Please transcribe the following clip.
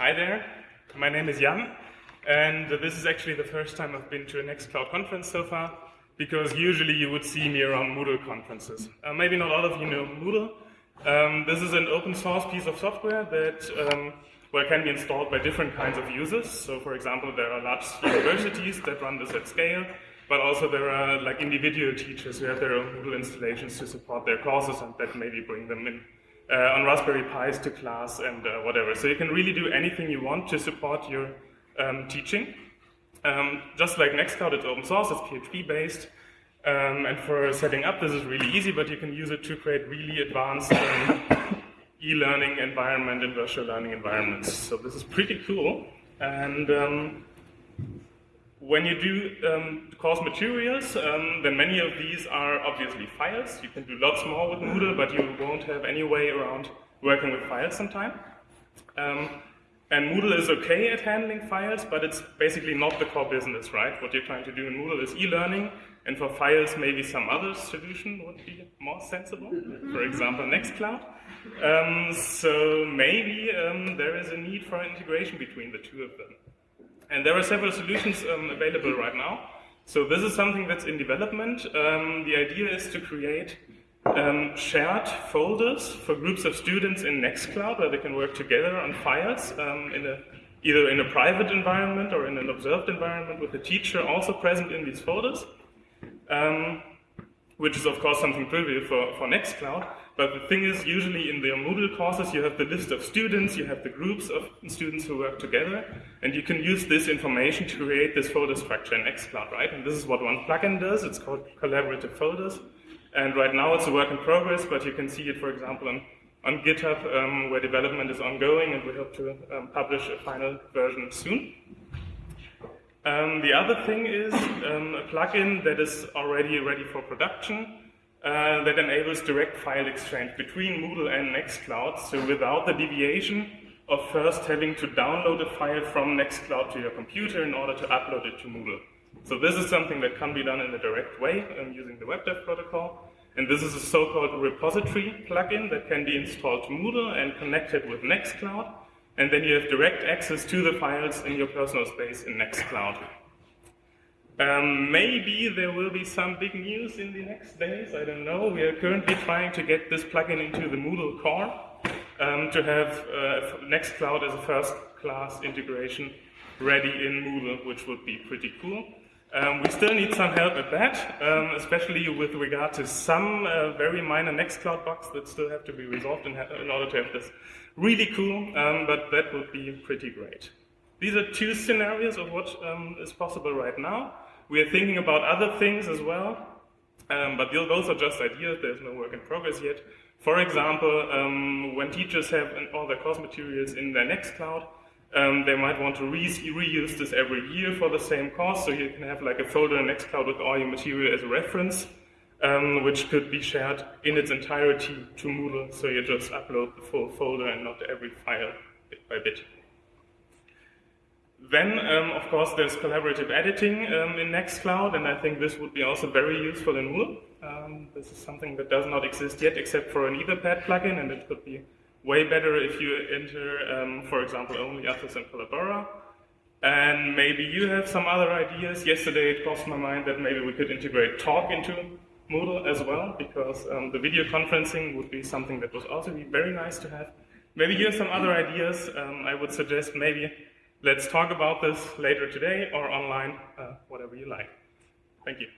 Hi there, my name is Jan, and this is actually the first time I've been to a Nextcloud conference so far, because usually you would see me around Moodle conferences. Uh, maybe not all of you know Moodle. Um, this is an open source piece of software that um, well, can be installed by different kinds of users. So, for example, there are large universities that run this at scale, but also there are like individual teachers who have their own Moodle installations to support their courses and that maybe bring them in uh, on Raspberry Pis to class and uh, whatever. So you can really do anything you want to support your um, teaching. Um, just like Nextcloud, it's open source, it's PHP based. Um, and for setting up, this is really easy, but you can use it to create really advanced um, e-learning environment and virtual learning environments. So this is pretty cool. And um, when you do um, course materials, um, then many of these are obviously files. You can do lots more with Moodle, but you won't have any way around working with files sometime. Um, and Moodle is okay at handling files, but it's basically not the core business, right? What you're trying to do in Moodle is e-learning, and for files, maybe some other solution would be more sensible. For example, Nextcloud. Um, so maybe um, there is a need for integration between the two of them. And there are several solutions um, available right now. So this is something that's in development. Um, the idea is to create um, shared folders for groups of students in Nextcloud where they can work together on files um, in a, either in a private environment or in an observed environment with the teacher also present in these folders. Um, which is of course something trivial for, for Nextcloud. But the thing is, usually in the Moodle courses, you have the list of students, you have the groups of students who work together, and you can use this information to create this folder structure in Nextcloud, right? And this is what one plugin does. It's called collaborative folders. And right now it's a work in progress, but you can see it, for example, on, on GitHub, um, where development is ongoing, and we hope to um, publish a final version soon. Um, the other thing is um, a plugin that is already ready for production uh, that enables direct file exchange between Moodle and Nextcloud, so without the deviation of first having to download a file from Nextcloud to your computer in order to upload it to Moodle. So this is something that can be done in a direct way um, using the WebDAV protocol. And this is a so-called repository plugin that can be installed to Moodle and connected with Nextcloud and then you have direct access to the files in your personal space in Nextcloud. Um, maybe there will be some big news in the next days, I don't know. We are currently trying to get this plugin into the Moodle core um, to have uh, Nextcloud as a first-class integration ready in Moodle, which would be pretty cool. Um, we still need some help at that, um, especially with regard to some uh, very minor Nextcloud bugs that still have to be resolved in, in order to have this really cool, um, but that would be pretty great. These are two scenarios of what um, is possible right now. We are thinking about other things as well, um, but those are just ideas. There's no work in progress yet. For example, um, when teachers have all their course materials in their Nextcloud, um, they might want to re reuse this every year for the same course, so you can have like a folder in Nextcloud with all your material as a reference, um, which could be shared in its entirety to Moodle, so you just upload the full folder and not every file bit by bit. Then, um, of course, there's collaborative editing um, in Nextcloud, and I think this would be also very useful in Moodle. Um, this is something that does not exist yet, except for an Etherpad plugin, and it could be way better if you enter, um, for example, OnlyOffice and Collabora. And maybe you have some other ideas. Yesterday it crossed my mind that maybe we could integrate Talk into Moodle as well, because um, the video conferencing would be something that would also be very nice to have. Maybe you have some other ideas. Um, I would suggest maybe let's talk about this later today or online, uh, whatever you like. Thank you.